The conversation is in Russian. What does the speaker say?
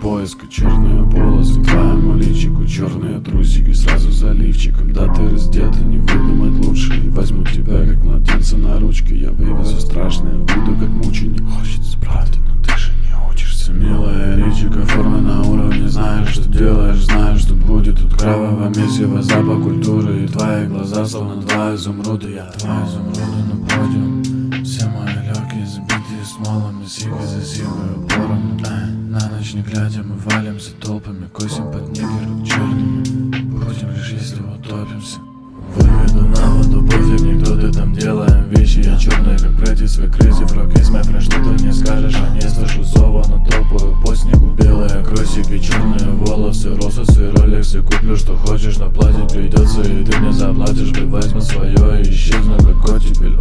поиска Черные полосы твоему личику Черные трусики сразу заливчиком. Да ты раздета, не выдумать лучше. И возьму тебя как младенца на ручки. Я вывезу страшное, буду как мученик. Хочется правды, но ты же не учишься. Милая личико, форма на уровне. Знаешь, что делаешь, знаешь, что будет. Тут кровавое месиво, запах культуры. И твои глаза словно два изумруда. Я два изумруда, но смолами Сига за сигой упором Ай, На ночь не глядя мы валимся толпами Косим под нигеру черными Будем лишь если утопимся. Выведу на воду пофиг, никто ты там делаем вещи. Я черный как практис, свой crazy frog Есть мой френд, что ты не скажешь, а не слышу зова Но топаю по снегу, белые кросики, черные волосы Рососы, ролексы, куплю что хочешь, но платить придется. И ты не заплатишь, ты возьми свое и исчезну как оттепель